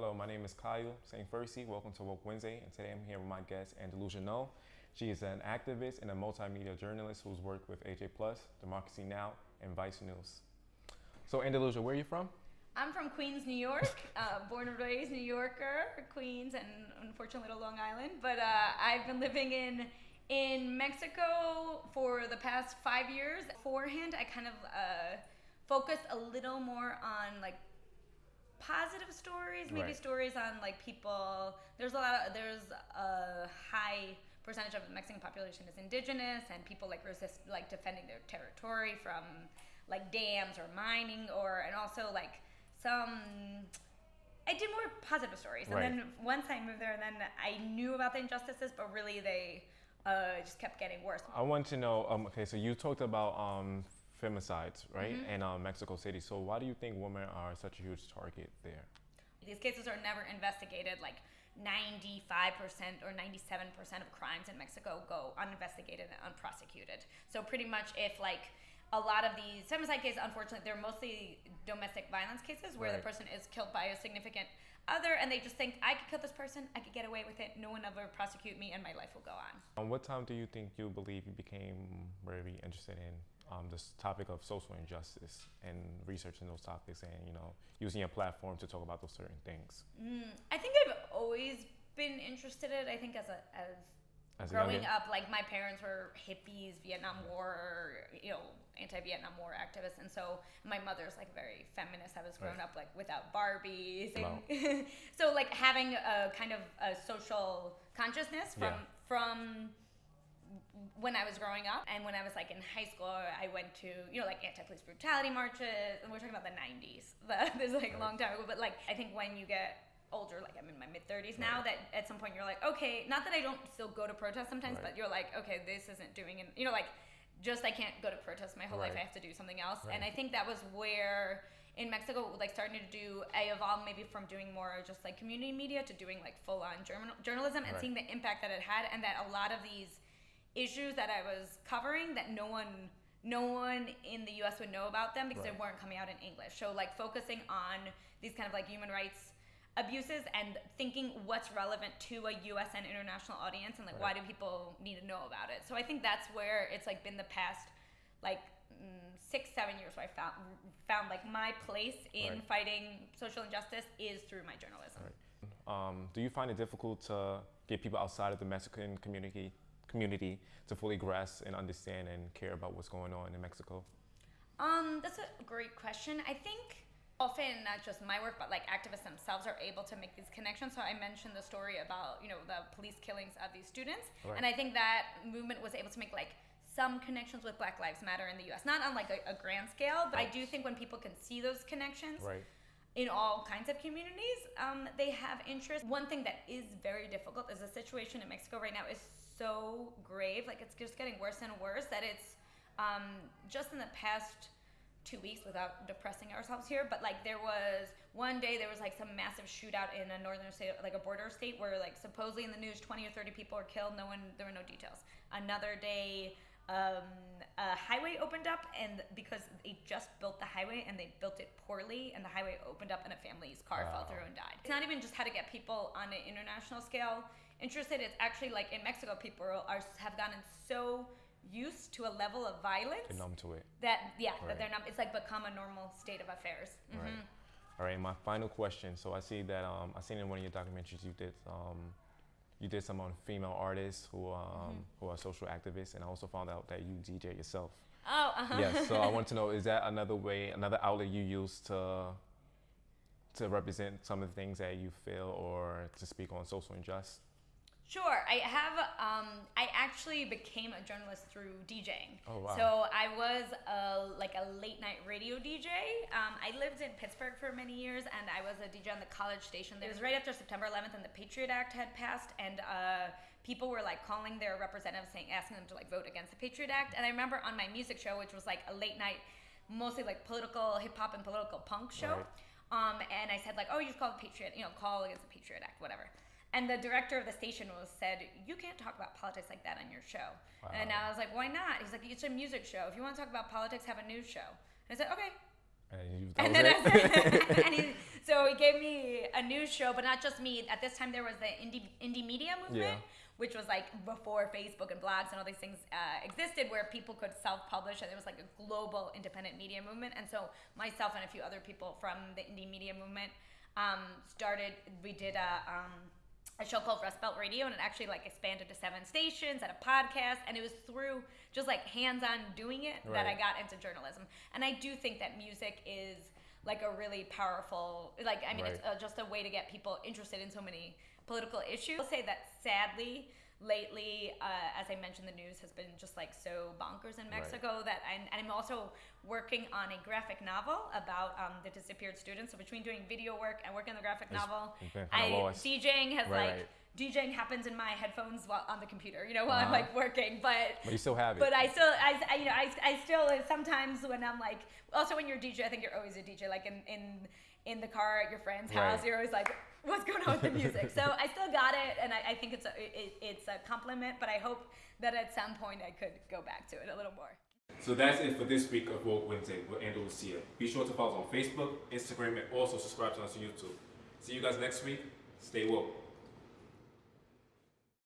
Hello, my name is Kyle St. Percy. Welcome to Woke Wednesday, and today I'm here with my guest, Andalusia Knoll. She is an activist and a multimedia journalist who's worked with AJ Plus, Democracy Now!, and Vice News. So, Andalusia, where are you from? I'm from Queens, New York. Uh, born and raised New Yorker, Queens, and unfortunately to Long Island. But uh, I've been living in in Mexico for the past five years. Beforehand, I kind of uh, focused a little more on like positive stories, maybe Right. stories on like people. There's a lot of there's a high percentage of the Mexican population is indigenous, and people like resist like defending their territory from like dams or mining, or and also like some. I did more positive stories, and Right. then once I moved there, and then I knew about the injustices, but really they uh, just kept getting worse. I want to know. Um, okay, so you talked about um, femicides, right, Mm-hmm. in uh, Mexico City. So, why do you think women are such a huge target there? These cases are never investigated. Like 95% or 97% of crimes in Mexico go uninvestigated and unprosecuted. So pretty much if like a lot of these femicide cases, unfortunately, they're mostly domestic violence cases where Right. the person is killed by a significant other and they just think, I could kill this person, I could get away with it, no one ever prosecute me and my life will go on. Um, what time do you think you believe you became very interested in um, this topic of social injustice and researching those topics and you know using your platform to talk about those certain things? Mm, I think I've always been interested in it. I think as a as, As growing up, like my parents were hippies, Vietnam War, you know, anti-Vietnam War activists, and so my mother's like very feminist. I was grown Right. up like without Barbies, and Wow. so like having a kind of a social consciousness from Yeah. from when I was growing up and when I was like in high school, I went to, you know, like anti-police brutality marches and we're talking about the 90s. The, this is like a long time ago, but like I think when you get older, like I'm in my mid 30s now, that at some point you're like, okay, not that I don't still go to protests sometimes, Right. but you're like, okay, this isn't doing, it. you know, like just I can't go to protests my whole life. I have to do something else. Right. And I think that was where in Mexico, like starting to do, I evolved maybe from doing more just like community media to doing like full on journal- journalism and Right. seeing the impact that it had and that a lot of these issues that I was covering that no one no one in the US would know about them because Right. they weren't coming out in English. So like focusing on these kind of like human rights abuses and thinking what's relevant to a US and international audience and like why do people need to know about it. So I think that's where it's like been the past like mm, 6 7 years where I found found like my place in Right. fighting social injustice is through my journalism. Right. Um, do you find it difficult to get people outside of the Mexican community community to fully grasp and understand and care about what's going on in Mexico? Um, that's a great question. I think often not just my work, but like activists themselves are able to make these connections. So I mentioned the story about you know the police killings of these students, Right. and I think that movement was able to make like some connections with Black Lives Matter in the U.S. Not on like a, a grand scale, but I do think when people can see those connections Right. in all kinds of communities, um, they have interest. One thing that is very difficult is the situation in Mexico right now is so grave. Like it's just getting worse and worse that it's um, just in the past two weeks without depressing ourselves here, but like there was one day there was like some massive shootout in a northern state, like a border state, where like supposedly in the news 20 or 30 people were killed. No one, there were no details. Another day, um, a highway opened up, and because they just built the highway and they built it poorly, and the highway opened up, and a family's car fell through and died. It's not even just how to get people on an international scale interested. It's actually like in Mexico, people are have gotten so used to a level of violence Get numb to it. that yeah Right. that they're not. It's like become a normal state of affairs. Right. Mhm. All right. My final question. So I see that um, I seen in one of your documentaries you did um, you did some on female artists who um, Mm-hmm. who are social activists, and I also found out that you DJ yourself. Oh, uh-huh. yes. So I want to know is that another way, another outlet you use to to represent some of the things that you feel or to speak on social injustice? Sure. I have. Um, I actually became a journalist through DJing. Oh, wow. So I was a, like a late night radio DJ. Um, I lived in Pittsburgh for many years, and I was a DJ on the college station. It was right after September 11th, and the Patriot Act had passed, and uh, people were like calling their representatives, saying, asking them to like vote against the Patriot Act. And I remember on my music show, which was like a late night, mostly like political hip hop and political punk show. Right. Um, and I said like, oh, you just call the Patriot, you know, call against the Patriot Act, whatever. And the director of the station was said, you can't talk about politics like that on your show. And I was like, why not? He's like, it's a music show. If you want to talk about politics, have a news show. And I said, okay. And, you, And then? I said, and he, so So he gave me a news show, but not just me. At this time, there was the indie Indymedia movement, Yeah. which was like before Facebook and blogs and all these things uh, existed, where people could self-publish, and it was like a global independent media movement. And so myself and a few other people from the Indymedia movement um, started. We did a. Um, a show called Rust Belt Radio, and it actually like expanded to seven stations and a podcast, and it was through just like hands-on doing it that I got into journalism. And I do think that music is like a really powerful, like I mean, it's uh, just a way to get people interested in so many political issues. I'll say that sadly. Lately, uh, as I mentioned, the news has been just like so bonkers in Right. Mexico that I'm, and I'm also working on a graphic novel about um, the disappeared students. So between doing video work and working on the graphic It's- novel, I. DJing has Right, like right. DJing happens in my headphones while on the computer, you know, while I'm Uh-huh. like working. But But you still have it. but I still, I, I you know, I, I still sometimes when I'm like, also when you're a DJ, I think you're always a DJ. Like in in in the car at your friend's house, you're always like, what's going on with the music? so I still got it, and I, I think it's a it, it's a compliment. But I hope that at some point I could go back to it a little more. So that's it for this week of Woke Wednesday with Andalusia. Be sure to follow us on Facebook, Instagram, and also subscribe to us on YouTube. See you guys next week. Stay woke.